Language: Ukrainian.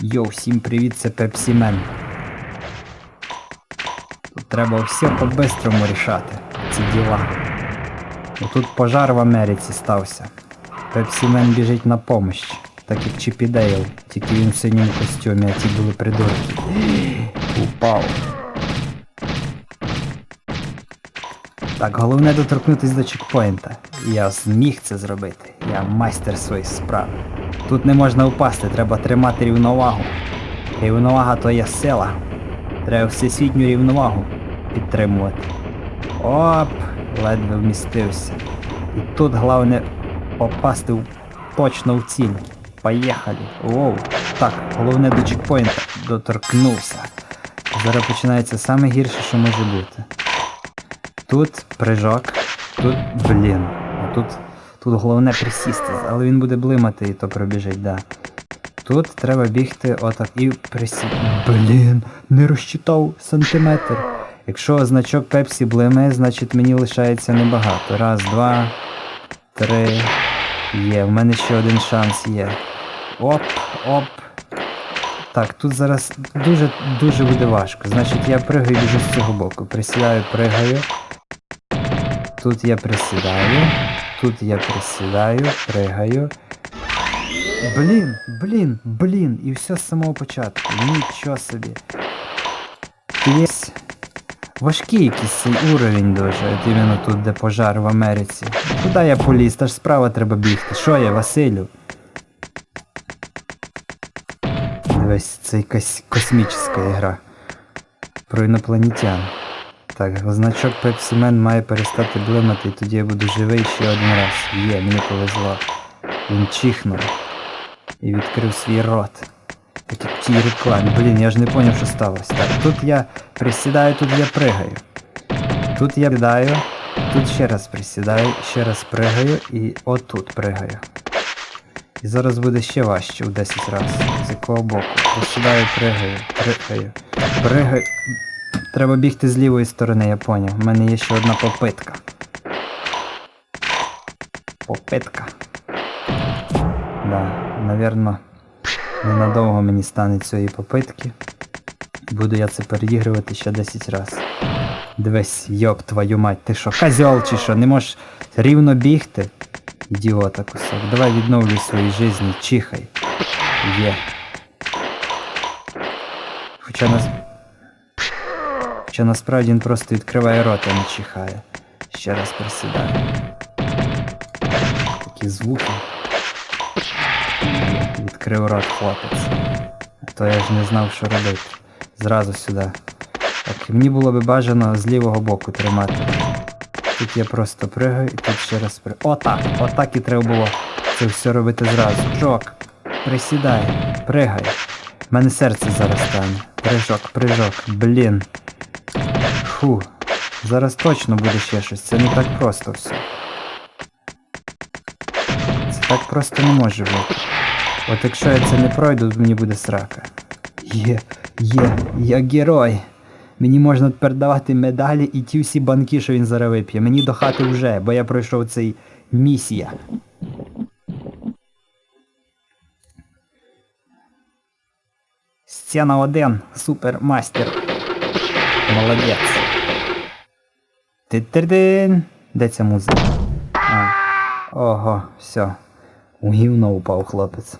Йоу, всім привіт, це Пепсі Мен. Тут треба все по-бистрому рішати, ці діла. Бо тут пожар в Америці стався. Пепсі Мен біжить на помощь, так як Чіп і Дейл, тільки він в синьому костюмі, а ті були придурки. Упав. Так, головне доторкнутися до чекпоінта. Я зміг це зробити. Я майстер своїх справ. Тут не можна впасти, треба тримати рівновагу. Рівновага то є сила. Треба всесвітню рівновагу підтримувати. Оп! Ледве вмістився. І тут головне попасти в, точно в ціль. Поїхали. Воу. Так, головне до чекпоінта доторкнувся. Зараз починається саме гірше, що може бути. Тут прыжок, тут блін. А тут, тут головне присісти, але він буде блимати і то пробіжить, да. Тут треба бігти отак і присісти. Блін, не розчитав сантиметр. Якщо значок Пепсі блимає, значить мені лишається небагато. Раз, два, три. Є, в мене ще один шанс є. Оп, оп. Так, тут зараз дуже дуже буде важко. Значить я пригаю біжу з цього боку. Присідаю, пригаю. Тут я присідаю. Тут я присідаю, пригаю. Блін, блін, блін. І все з самого початку. Нічого собі. Є важкий якийсь цей уровень дуже. От іменно тут, де пожар в Америці. Куди я поліз? Та ж справа треба бігти. Що я, Василю? Дивись, це якась космічна гра. Про інопланетян. Так, значок Pepsi Man має перестати блимати, і тоді я буду живий ще один раз. Є, мені повезло. Він чихнув і відкрив свій рот. Так як в тій рекламі. Блін, я ж не зрозумів, що сталося. Так, тут я присідаю, тут я пригаю. Тут я присідаю, тут ще раз присідаю, ще раз пригаю і отут пригаю. І зараз буде ще важче в 10 разів. З якого боку. Присідаю, пригаю, пригаю, пригаю. Треба бігти з лівої сторони, я поняв. У мене є ще одна попитка. Попитка. Да, навірно, ненадовго мені стане цієї попитки. Буду я це переігрувати ще 10 разів. Дивись, йоп твою мать, ти що, козьол чи що, не можеш рівно бігти? Ідіота кусок. Давай відновлюй свої житті, чихай. Є. Хоча нас. Хоча насправді він просто відкриває рот, а не чихає. Ще раз присідаю. Такі звуки. Відкрив рот хлопець. То я ж не знав, що робити. Зразу сюди. Так, мені було би бажано з лівого боку тримати. Тут я просто пригаю і тут ще раз пригаю. Отак! Отак і треба було це все робити зразу. Жок. Присідай, пригай. У мене серце зараз стане. Прижок, прижок, блін. Фу. Зараз точно буде ще щось. Це не так просто все. Це так просто не може бути. От якщо я це не пройду, то мені буде срака. Є, є, я герой. Мені можна тепер давати медалі і ті всі банки, що він зараз вип'є. Мені до хати вже, бо я пройшов цей місія. Сцена 1. Супермастер. Молодець. Ти-тир-дин! Де ця музика? А. Ого, все. У гівно упав хлопець.